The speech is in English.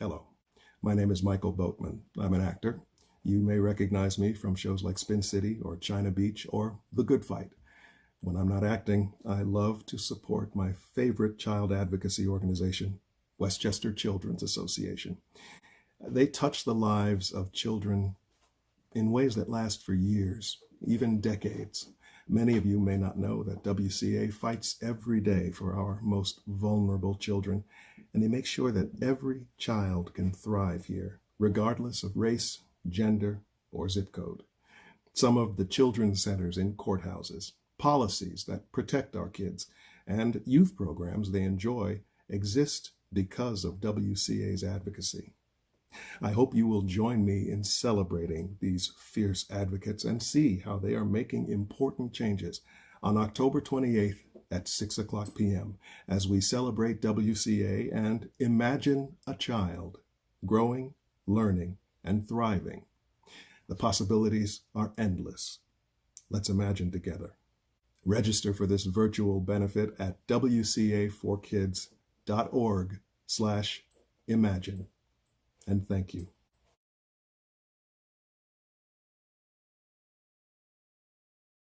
Hello, my name is Michael Boatman. I'm an actor. You may recognize me from shows like Spin City or China Beach or The Good Fight. When I'm not acting, I love to support my favorite child advocacy organization, Westchester Children's Association. They touch the lives of children in ways that last for years, even decades. Many of you may not know that WCA fights every day for our most vulnerable children, and they make sure that every child can thrive here, regardless of race, gender, or zip code. Some of the children's centers in courthouses, policies that protect our kids, and youth programs they enjoy exist because of WCA's advocacy. I hope you will join me in celebrating these fierce advocates and see how they are making important changes on October 28th at 6 o'clock p.m. as we celebrate WCA and imagine a child growing, learning, and thriving. The possibilities are endless. Let's imagine together. Register for this virtual benefit at wca4kids.org slash imagine and thank you.